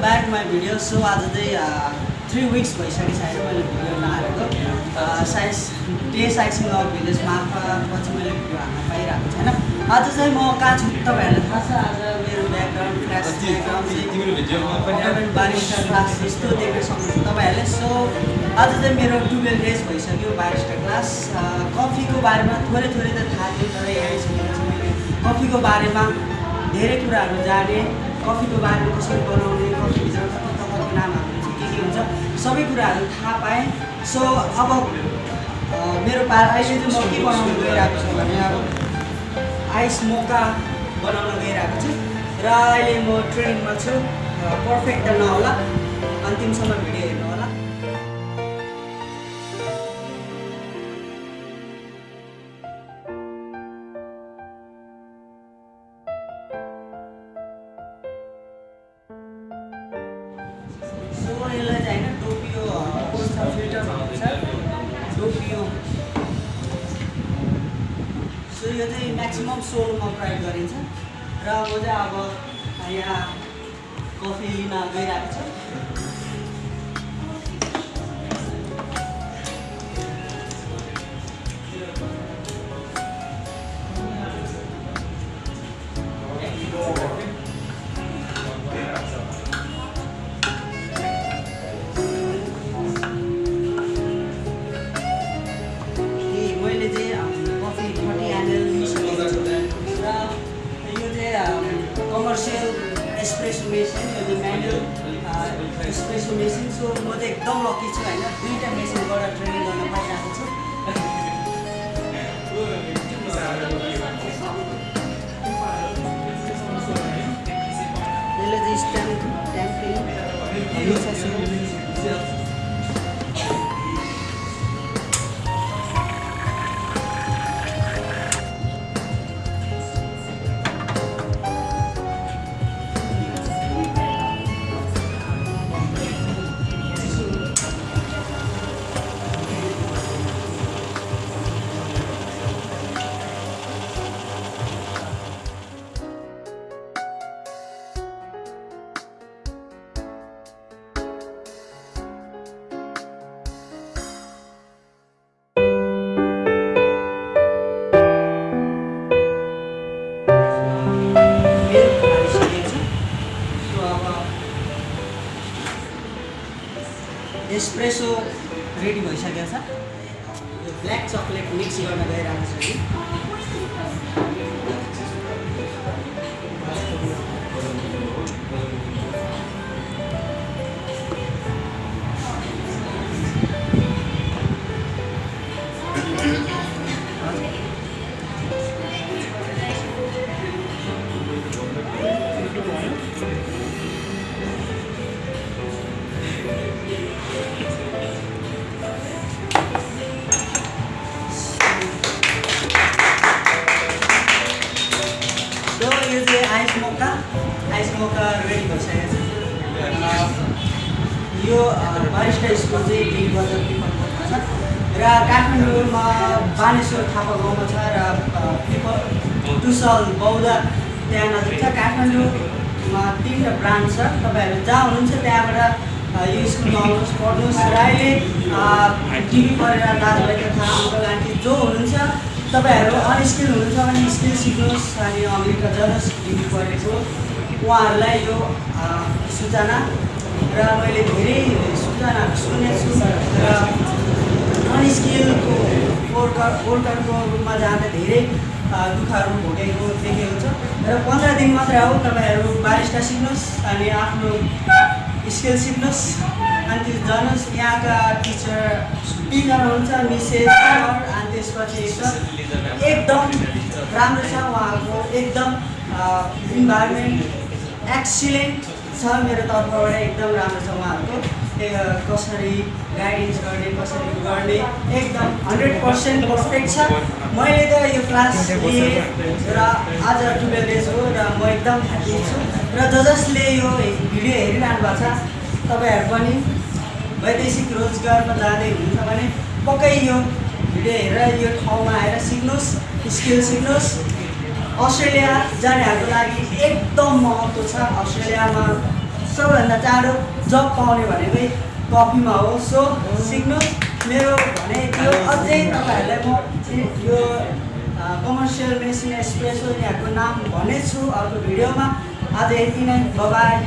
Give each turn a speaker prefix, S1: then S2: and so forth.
S1: Back my video so आज चाहिँ three weeks भइसकेको छ होइन मैले भिडियो नहालेको। साइज डे साइजिङ अफ भिलेज मार्फत चाहिँ मैले भिडियो हाल्न पाइरहेको छैन। आज चाहिँ म कहाँ छु तपाईँहरूलाई थाहा छ आज मेरो background class background barista class यस्तो देख्न सक्नुहुन्छ तपाईँहरूले सो आज चाहिँ मेरो टुवेल्भ डेज भइसक्यो बारिस्टा क्लास कफीको बारेमा थोरै थोरै त थाहा थियो तर यहाँ मैले कफीको बारेमा धेरै कुराहरू जाने। कफीको बारेमा कसरी बनाउने कफीभित्र कता कताको नामहरू चाहिँ के के हुन्छ सबै कुराहरू थाहा पाएँ। सो अब मेरो पा अहिले चाहिँ म के बनाउनु गइरहेको छु भने अब आइस मोका बनाउन गइरहेको छु। र अहिले म ट्रेनिङमा छु पर्फेक्ट त नहोला। अन्तिमसम्म भिडियो टोपियो सो यो चाहिँ म्याक्सिमम् सोलमा प्रयोग गरिन्छ। र म चाहिँ अब यहाँ कफी लिन गइरहेको छु। एस्प्रेसो मेसिन सो म चाहिँ एकदम लकी छु होइन। दुईवटा मेसिनबाट ट्रेनिङ गर्न पाइरहेको छु। यसले चाहिँ स्ट्याम्प ट्याम्पिङ एस्प्रेसो रेडी भइसकेको छ। यो ब्ल्याक चक्लेट मिक्स गर्न गइरहेको छु। कि यो चाहिँ ice mocha. Ice mocha ready भइसकेको छ। यो बारिस्टा स्कुल चाहिँ डिल बजार पिपलको छ। र काठमाडौँमा बानेश्वर थापा गाउँमा छ र पिपल टुसल बौद्ध त्यहाँ नजिक छ। काठमाडौँमा तिनवटा ब्रान्च छ। तपाईँहरू जहाँ हुनुहुन्छ त्यहाँबाट यो स्कुलमा आउनुहोस् पढ्नुहोस्। र अहिले टिभी पढेर दाजुभाइ तथा अङ्कल जो हुनुहुन्छ तपाईँहरू अनस्किल हुनुहुन्छ भने स्किल सिक्नुहोस् अनि अमेरिका जानुहोस् डिग्री पढेको उहाँहरूलाई यो सूचना र मैले धेरै सूचनाहरू सुनेको छु र अनस्किलको वर्कर वर्करको रूपमा जाँदा धेरै दुःखहरू भोगेको देखेको छ र पन्ध्र दिन मात्रै हो तपाईँहरू बारिस्टा सिक्नुहोस् अनि आफ्नो स्किल सिक्नुहोस् अनि त्यो जानुहोस् यहाँका टिचर टिचर हुन्छ मिसेस सर अनि त्यसपछि एकदम राम्रो छ उहाँको एकदम इन्भाइरोमेन्ट एक्सिलेन्ट छ मेरो तर्फबाट एकदम राम्रो छ उहाँहरूको। कसरी गाइडेन्स गर्ने कसरी गर्ने एकदम हन्ड्रेड पर्सेन्ट पर्फेक्ट छ। मैले त यो क्लास लिएँ र आज टुवेल्भ डेज हो र म एकदम ह्याप्पी छु। र ज जसले यो भिडियो हेरिरहनु भएको छ तपाईँहरू पनि वैदेशिक रोजगारमा जाँदै हुनुहुन्छ भने पक्कै यो भिडियो हेरेर यो ठाउँमा आएर सिक्नुहोस् स्किल सिक्नुहोस्। अस्ट्रेलिया जानेहरूको लागि एकदम महत्त्व छ। अस्ट्रेलियामा सबैभन्दा चाँडो जब पाउने भनेकै कफीमा हो। सो सिक्नु मेरो भने यो अझै तपाईँहरूलाई म यो कमर्सियल मेसिन एसप्रेसो यहाँको नाम भनेछु अर्को भिडियोमा। आज यति नै। बाई